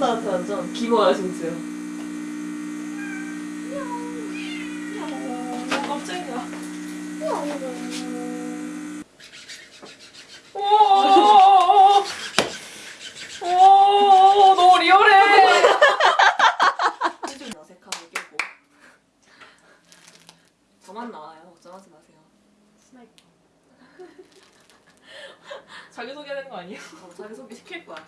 완전 완전. 기모야 진짜 어, 깜짝이야. real해. 좀 어색함을 깨고 저만 나와요 걱정하지 마세요 sniper. 자기 소개 하는 거 아니야? 어, 자기소개 시킬 거야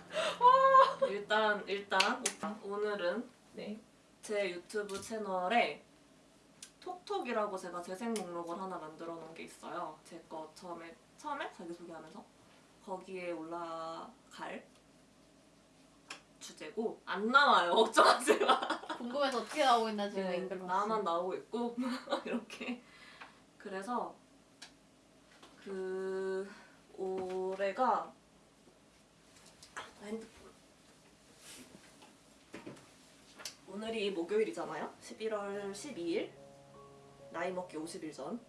일단 일단 오늘은 네. 제 유튜브 채널에 톡톡이라고 제가 재생 목록을 하나 만들어 놓은 게 있어요. 제 거 처음에 처음에 자기소개하면서 거기에 올라갈 주제고 안 나와요. 걱정하지 마. 궁금해서 어떻게 나오고 있나 지금 네, 앵글로 나만 나오고 있고 이렇게 그래서 그 올해가 오늘이 목요일이잖아요? 11월 12일? 나이 먹기 50일 전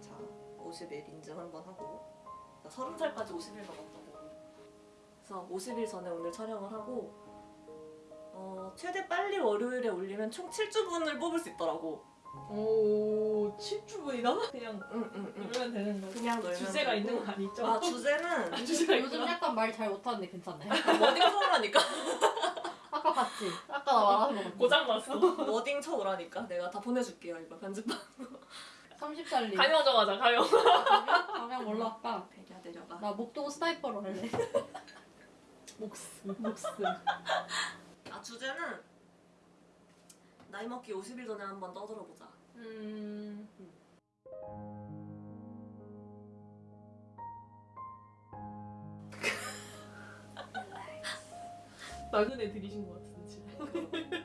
자 50일 인증 한번 하고. 나 30살까지 50일 남았다고. 그래서 50일 전에 오늘 촬영을 하고 어, 최대 빨리 월요일에 올리면 총 7주분을 뽑을 수 있더라고. 오, 7주분이나? 그냥 응 응 응. 놀면 되는 거. 그냥 놀면 주제가 되고. 있는 거 아니죠? 아 주제는 주제가 요즘 있구나. 약간 말 잘 못하는데 괜찮네 워딩 쳐오라니까. 아까 봤지? 아까 나 말하는 거 봤지? 고장 났어. 워딩 쳐오라니까. 내가 다 보내줄게요 이거 편집반. 30살리 가요하자마자 가요. 가면 뭘로 할까? 내려 내려가. 나 목동 스나이퍼로 할래 목스, 목스. 아 주제는 나이 먹기 50일 전에 한번 떠들어보자. 음. 나그네 들이신 것 같은데 지금.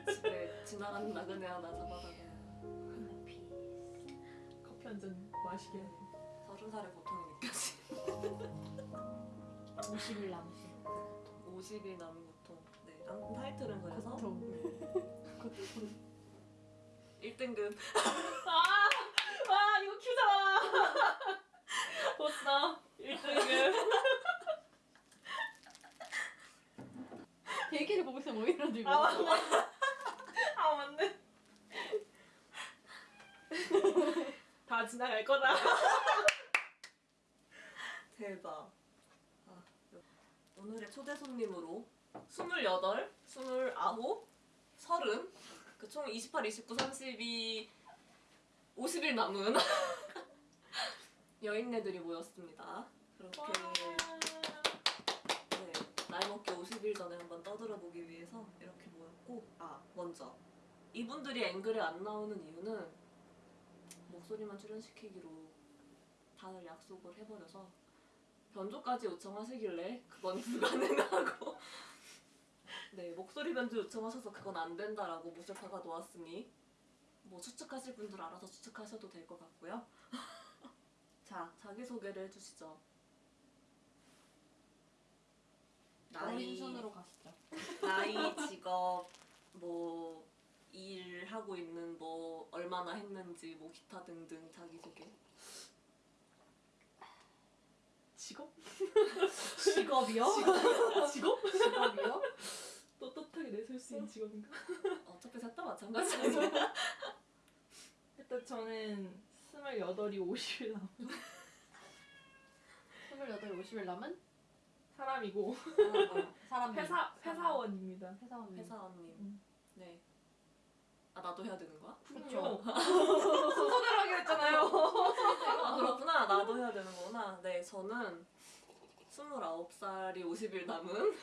집에 지나가는 나그네 하나 잡아다가 커피 한 잔 마시게 해. 서른 살의 고통이 느껴지. 50일 남으신 50일 남은 고통. 네. 아무튼 타이틀은 그래서 고통 1등급. 아, 아 이거 큐잖아. 보스나 1등급. 얘기를 보고 있으면 오히려 들고 아 맞네. 아 맞네. 다 지나갈 거다. 대박. 아, 오늘의 초대 손님으로 28, 29, 30, 그 총 28, 29, 32, 50일 남은 여인네들이 모였습니다. 그렇게 네, 나이 먹기 50일 전에 한번 떠들어 보기 위해서 이렇게 모였고 아 먼저 이분들이 앵글에 안 나오는 이유는 목소리만 출연시키기로 다들 약속을 해버려서 변조까지 요청하시길래 그건 불가능하고 네 목소리 변조 요청하셔서 그건 안 된다라고 모셔파가 놓았으니 뭐 추측하실 분들 알아서 추측하셔도 될 것 같고요 자 자기소개를 해주시죠 어린 순으로 가시죠 나이, 직업, 뭐 일하고 있는 뭐 얼마나 했는지 뭐 기타 등등 자기소개. 직업? 직업이요? 직업? 직업이요? 떳떳하게 내세울 수 있는 직업인가? 어차피 셋다 마찬가지죠. 일단 저는 28이 50일 남은 28, 50일 남은 사람이고 사람 회사 회사원입니다. 회사원님 회사원님. 음. 네. 아 나도 해야 되는 거야? 그쵸 순서대로 하기로 했잖아요. 아 그렇구나. 나도 해야 되는 거구나. 네, 저는 29살이 50일 남은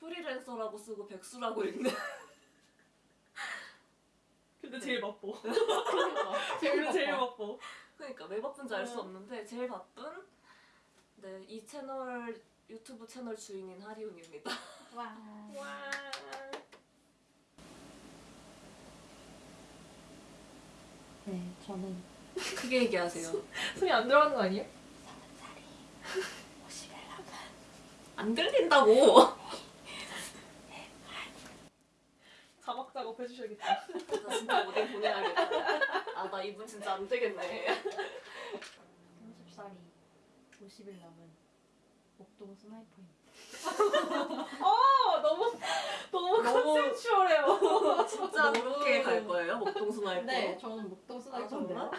프리랜서라고 쓰고 백수라고 읽는 근데 제일 바빠. 그러니까 제일 제일 바빠. 바빠. 그러니까 왜 바쁜지 알수 음. 없는데 제일 바쁜 네, 이 채널 유튜브 채널 주인인 하리운입니다. 와 와. 네, 저는 크게 얘기하세요. 소리 안 들어가는 거 아니에요? 50일 남은 안 들린다고. 자막 작업 해주셔야겠다. 나 진짜 오뎅 보내야겠다. 아 나 이분 진짜 안 되겠네. 30살이 50일 남은 목동 sniper입니다. 어 너무 너무 너무- conceptual해요. 진짜 너무- 그렇게 갈 거예요? 목동 sniper? 네, 저는 목동 sniper인데요.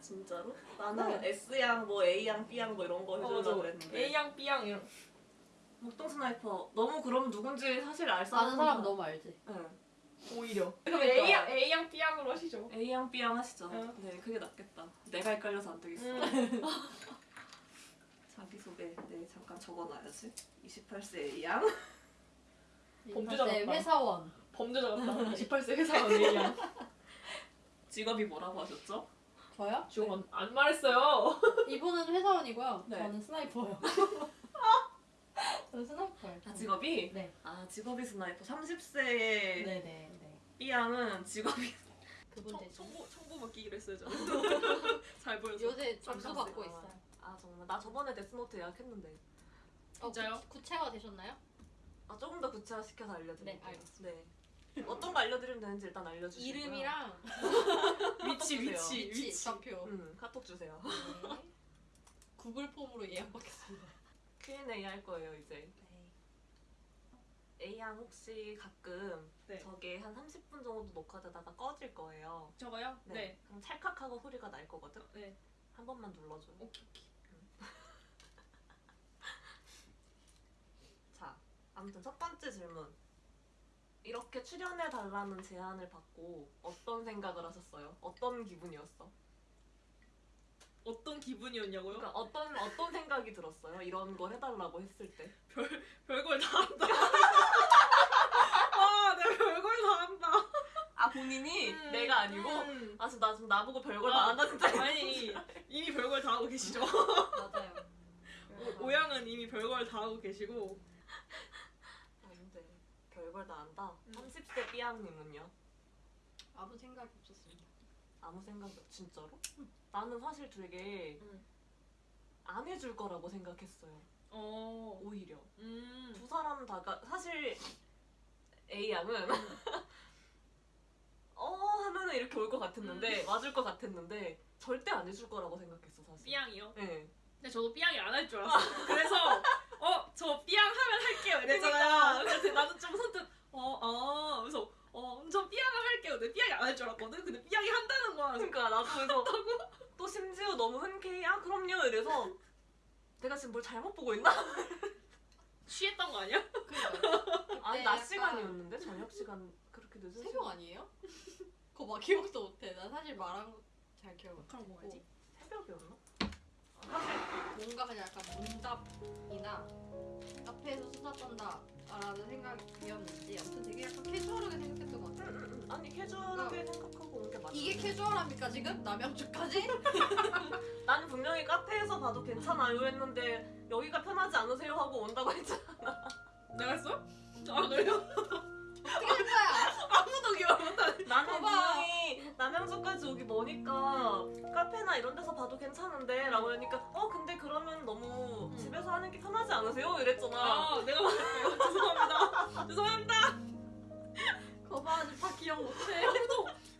진짜로? 나는 S양 뭐 A양 B양 뭐 이런 거 해주려고 그랬는데 A양 B양 이런. 목동 sniper 너무 그럼 누군지 사실 알 사람 아는 사람 너무 알지. 응. 오히려. 그럼 그러니까. A양 A양 B양으로 하시죠. A양 B양 하시죠 응. 네 그게 낫겠다 내가 헷갈려서 안 되겠어 음. 자기소개 네 잠깐 적어놔야지 28세 A양 범죄자 네, 같다. 회사원. 범죄자 같다. 28세 회사원 A양. 직업이 뭐라고 하셨죠? 저요? 지금 안, 안 말했어요. 이분은 회사원이고요. 네. 저는 스나이퍼요. 저는 sniper예요. 아 직업이? 네. 아 직업이 sniper 30세의 네네 네. B양은 직업이 그분 대신 청구 청구 맡기기로 했어요 저는. 잘 보여서. 요새 점수. 받고 있어요. 아 정말 나 저번에 데스노트 예약했는데 진짜요? 어, 구, 구체화 되셨나요? 아 조금 더 구체화 시켜서 알려드릴게요 네, 알겠습니다. 네. 어떤 거 알려드리면 되는지 일단 알려주시고요 이름이랑. 위치 위치, 위치. 좌표. 음, 카톡 주세요 네. 구글 폼으로 예약받겠습니다. Q&A 할 거예요 이제 A양 혹시 가끔 네. 저게 한 30분 정도 녹화되다가 꺼질 거예요 저거요? 네. 네. 그럼 찰칵하고 소리가 날 거거든 네. 한 번만 눌러줘요 오케이 오케이. 자, 아무튼 첫 번째 질문. 이렇게 출연해 달라는 제안을 받고 어떤 생각을 하셨어요? 어떤 기분이었어? 어떤 기분이었냐고요? 그러니까 어떤 어떤 생각이 들었어요? 이런 걸 해달라고 했을 때. 별걸 다 한다. 와, 내가 별걸 다 한다. 아 본인이 음, 내가 아니고 음. 아 지금 나 지금 나보고 별걸 아, 다 한다 진짜. 아니 이미 별걸 다 하고 계시죠. 맞아요. 오- 오양은 이미 별걸 다 하고 계시고 아닌데 별걸 다 한다. 음. 30대 삐양님은요? 아무 생각이 없었습니다. 아무 생각이 없. 진짜로? 나는 사실 되게 음. 안 해줄 거라고 생각했어요. 어, 오히려. 음, 두 사람 다가 사실 A 양은 어 하면은 이렇게 올 것 같았는데 맞을 것 같았는데 절대 안 해줄 거라고 생각했어 사실. 삐양이요. 네. 근데 저도 삐양이 안 할 줄 알았어요. 그래서 어, 저 삐양 하면 할게요 이랬잖아요. 그래서 나는 좀 선뜻 어, 어, 그래서 어, 저 삐양을 할게요. 근데 삐양이 안 할 줄 알았거든. 근데 삐양이 한다는 거야. 그래서 그러니까 나도 그래서 또 심지어 너무 흔쾌히 아 그럼요 이래서 내가 지금 뭘 잘못 보고 있나? 취했던 거 아니야? 그러니까 아니 낮 시간이었는데 저녁 시간 그렇게 늦은 새벽 시간 아니에요? 그거 막 기억도 못해. 나 사실 말한 거 잘 기억 못. 그럼 뭐지? 새벽이었나? 뭔가 그냥 약간 문답이나 카페에서 수다 떤다라는 생각이었는지 아무튼 되게 약간 캐주얼하게 생각했던 것 같아요. 응. 아니 캐주얼하게 생각하고 온 게 맞아. 이게 캐주얼합니까 지금? 남양주까지? 나는 분명히 카페에서 봐도 괜찮아요 했는데 여기가 편하지 않으세요 하고 온다고 했잖아. 내가 했어? 아 그래요? 어떻게 할 거야? 아무도 기억 못하네. 나는. 분명히 남양주까지 오기 머니까 카페나 이런 데서 봐도 괜찮은데 라고 하니까 어 근데 그러면 너무 음. 집에서 하는 게 편하지 않으세요? 이랬잖아. 아 내가 못했어요. 죄송합니다. 죄송합니다. 거봐 아직 다 기억 못해.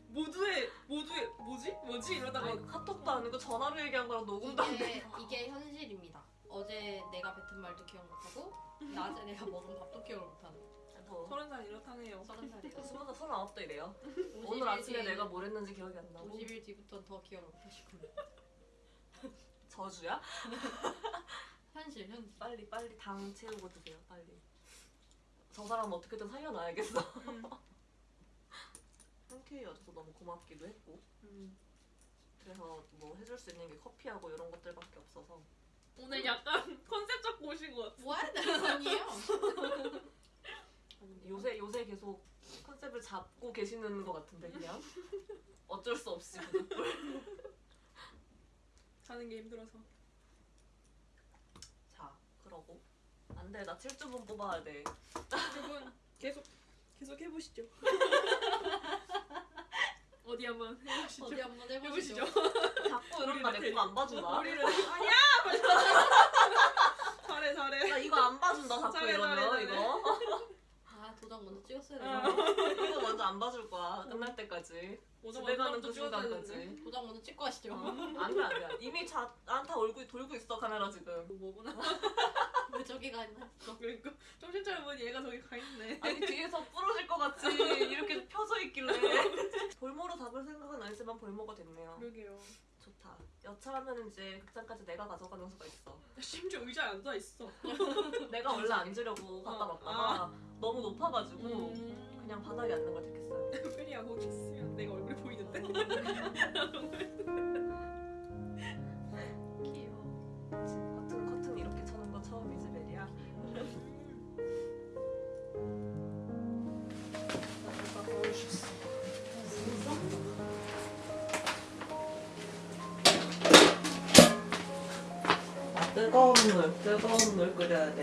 모두의 모두의 뭐지? 뭐지? 이러다가 아니, 카톡도 아니고 전화로 얘기한 거랑 녹음도 안 돼. 이게 이게 현실입니다. 어제 내가 뱉은 말도 기억 못하고 낮에 내가 먹은 밥도 기억을 못하는. 더 서른 살 이렇다네요. 서른 살이에요. 스무 살 서른 아홉도 이래요. 50일 오늘 아침에 내가 뭘 했는지 기억이 안 나고 50일 뒤부터는 더 기억을 못하시고. 저주야? 현실 현실. 빨리 빨리 당 채우고 드세요 빨리. 저 사람 어떻게든 살려놔야겠어. 음. 흔쾌히 와줘서 너무 고맙기도 했고 음. 그래서 뭐 해줄 수 있는 게 커피하고 이런 것들밖에 없어서 오늘 약간 컨셉 잡고 오신 것 같아. 뭐 하는 아니에요? 계속 컨셉을 잡고 계시는 것 같은데 그냥 어쩔 수 없이 사는 게 힘들어서. 자 그러고 안돼 나 7주분 뽑아야 돼 두분 계속 계속 해보시죠. 어디 한번 해보시죠. 어디 한번 해보시죠. 자꾸 우리를 내거 안 봐준다 우리를 아니야. 잘해 잘해. 나 이거 안 봐준다 자꾸 잘해, 이러면 잘해, 잘해. 이거 5장 먼저 찍었어야 어. 되나? 이거 먼저 안 봐줄 거야. 끝날 때까지. 집에 가는 그 순간까지. 5장 먼저 찍고 하시죠. 안돼 안돼. 이미 자 안타 얼굴이 돌고 있어 카메라 지금. 뭐구나. 왜 저기 가 있나? 그러니까 정신 차려보니 얘가 저기 가 있네. 아니 뒤에서 부러질 것 같이 이렇게 펴져 있길래 볼모로 잡을 생각은 아니지만 볼모가 됐네요. 그러게요. 좋다. 여차하면 이제 극장까지 내가 가져가는 수가 있어. 심지어 의자에 앉아 있어. 내가 원래 앉으려고 갖다 어. 놨다가 너무 높아가지고 음. 그냥 바닥에 앉는 걸 택했어 뜨거운 물, 뜨거운 물 끓여야 돼.